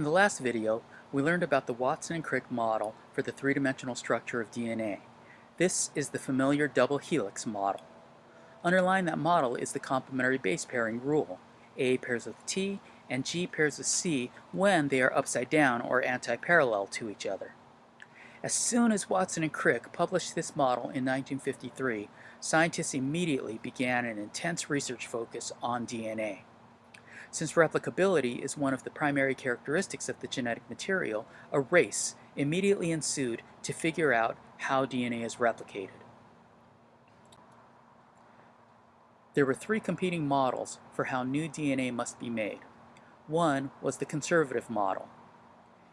In the last video, we learned about the Watson and Crick model for the three-dimensional structure of DNA. This is the familiar double helix model. Underlying that model is the complementary base pairing rule. A pairs with T and G pairs with C when they are upside down or anti-parallel to each other. As soon as Watson and Crick published this model in 1953, scientists immediately began an intense research focus on DNA. Since replicability is one of the primary characteristics of the genetic material, a race immediately ensued to figure out how DNA is replicated. There were three competing models for how new DNA must be made. One was the conservative model.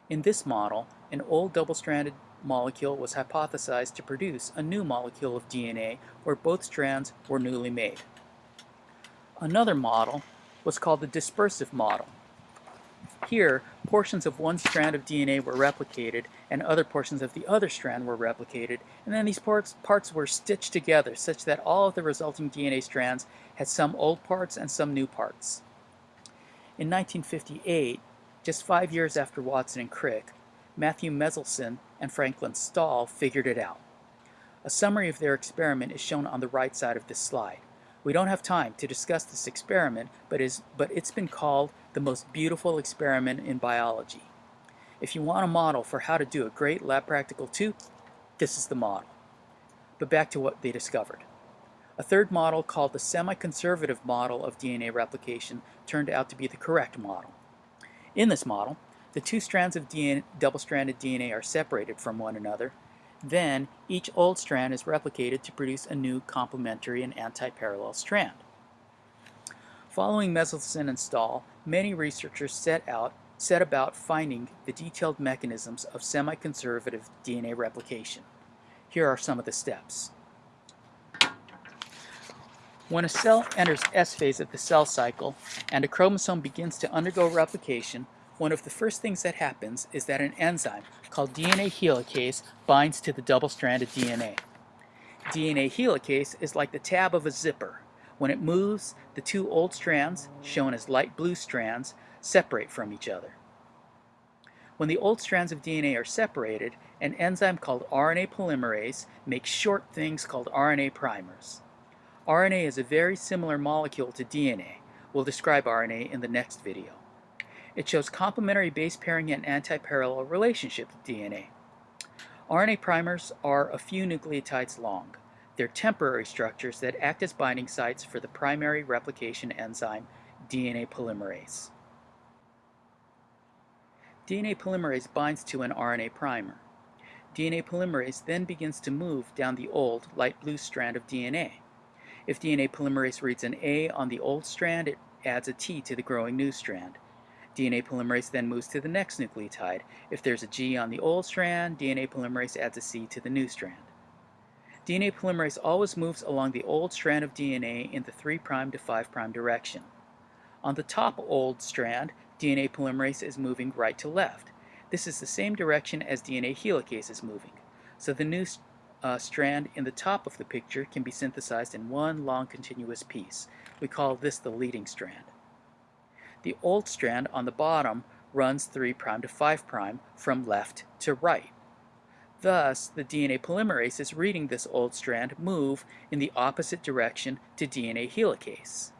In this model, an old double-stranded molecule was hypothesized to produce a new molecule of DNA where both strands were newly made. Another model was called the dispersive model. Here, portions of one strand of DNA were replicated and other portions of the other strand were replicated, and then these parts, parts were stitched together such that all of the resulting DNA strands had some old parts and some new parts. In 1958, just five years after Watson and Crick, Matthew Meselson and Franklin Stahl figured it out. A summary of their experiment is shown on the right side of this slide. We don't have time to discuss this experiment, but, is, but it's been called the most beautiful experiment in biology. If you want a model for how to do a great lab practical tooth, this is the model. But back to what they discovered. A third model called the semi-conservative model of DNA replication turned out to be the correct model. In this model, the two strands of DNA, double-stranded DNA are separated from one another then, each old strand is replicated to produce a new complementary and anti-parallel strand. Following Meselson and Stahl, many researchers set out set about finding the detailed mechanisms of semi-conservative DNA replication. Here are some of the steps. When a cell enters S phase of the cell cycle and a chromosome begins to undergo replication, one of the first things that happens is that an enzyme called DNA helicase binds to the double-stranded DNA. DNA helicase is like the tab of a zipper. When it moves, the two old strands, shown as light blue strands, separate from each other. When the old strands of DNA are separated, an enzyme called RNA polymerase makes short things called RNA primers. RNA is a very similar molecule to DNA. We'll describe RNA in the next video. It shows complementary base pairing and anti-parallel relationship with DNA. RNA primers are a few nucleotides long. They're temporary structures that act as binding sites for the primary replication enzyme DNA polymerase. DNA polymerase binds to an RNA primer. DNA polymerase then begins to move down the old light blue strand of DNA. If DNA polymerase reads an A on the old strand, it adds a T to the growing new strand. DNA polymerase then moves to the next nucleotide. If there's a G on the old strand, DNA polymerase adds a C to the new strand. DNA polymerase always moves along the old strand of DNA in the 3' to 5' direction. On the top old strand, DNA polymerase is moving right to left. This is the same direction as DNA helicase is moving. So the new uh, strand in the top of the picture can be synthesized in one long continuous piece. We call this the leading strand. The old strand on the bottom runs 3' to 5' from left to right. Thus, the DNA polymerase is reading this old strand move in the opposite direction to DNA helicase.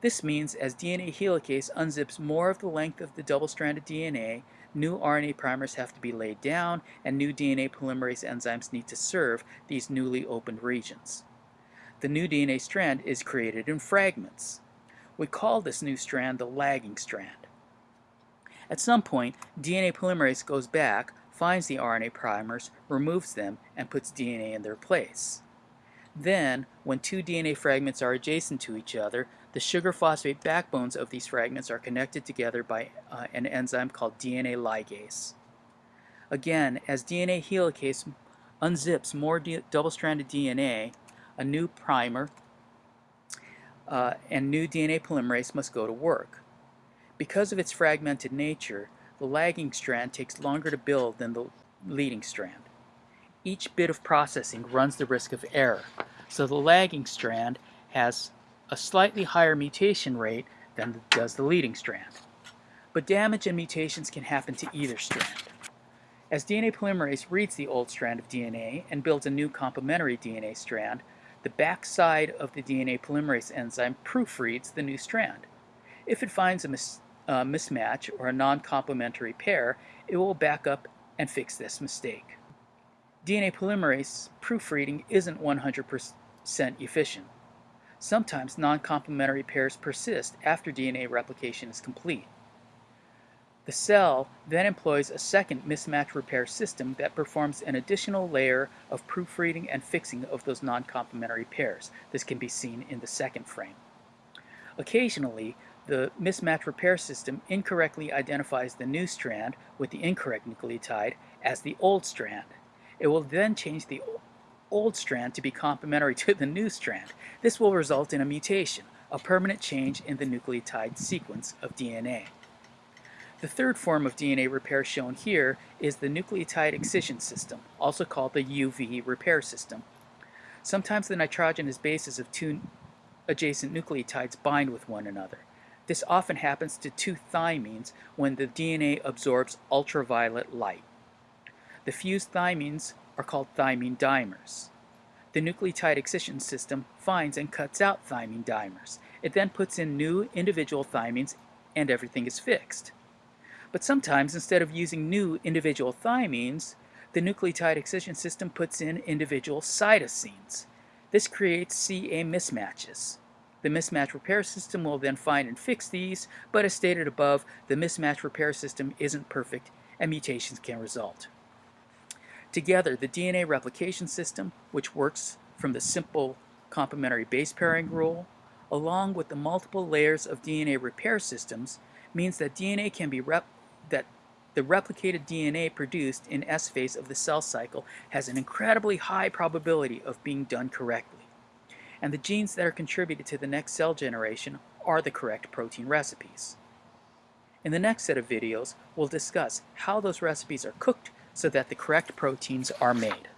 This means as DNA helicase unzips more of the length of the double-stranded DNA, new RNA primers have to be laid down and new DNA polymerase enzymes need to serve these newly opened regions. The new DNA strand is created in fragments. We call this new strand the lagging strand. At some point, DNA polymerase goes back, finds the RNA primers, removes them, and puts DNA in their place. Then, when two DNA fragments are adjacent to each other, the sugar phosphate backbones of these fragments are connected together by uh, an enzyme called DNA ligase. Again, as DNA helicase unzips more double-stranded DNA, a new primer uh, and new DNA polymerase must go to work. Because of its fragmented nature, the lagging strand takes longer to build than the leading strand. Each bit of processing runs the risk of error, so the lagging strand has a slightly higher mutation rate than does the leading strand. but damage and mutations can happen to either strand. As DNA polymerase reads the old strand of DNA and builds a new complementary DNA strand, the backside of the DNA polymerase enzyme proofreads the new strand. If it finds a mis uh, mismatch or a non-complementary pair, it will back up and fix this mistake. DNA polymerase proofreading isn't 100% efficient. Sometimes non-complementary pairs persist after DNA replication is complete. The cell then employs a second mismatch repair system that performs an additional layer of proofreading and fixing of those non-complementary pairs. This can be seen in the second frame. Occasionally, the mismatch repair system incorrectly identifies the new strand with the incorrect nucleotide as the old strand. It will then change the old strand to be complementary to the new strand. This will result in a mutation, a permanent change in the nucleotide sequence of DNA. The third form of DNA repair shown here is the nucleotide excision system, also called the UV repair system. Sometimes the nitrogenous bases of two adjacent nucleotides bind with one another. This often happens to two thymines when the DNA absorbs ultraviolet light. The fused thymines are called thymine dimers. The nucleotide excision system finds and cuts out thymine dimers. It then puts in new individual thymines and everything is fixed. But sometimes, instead of using new individual thymines, the nucleotide excision system puts in individual cytosines. This creates CA mismatches. The mismatch repair system will then find and fix these, but as stated above, the mismatch repair system isn't perfect and mutations can result. Together, the DNA replication system, which works from the simple complementary base pairing rule, along with the multiple layers of DNA repair systems, means that DNA can be rep that the replicated DNA produced in S phase of the cell cycle has an incredibly high probability of being done correctly. And the genes that are contributed to the next cell generation are the correct protein recipes. In the next set of videos, we'll discuss how those recipes are cooked so that the correct proteins are made.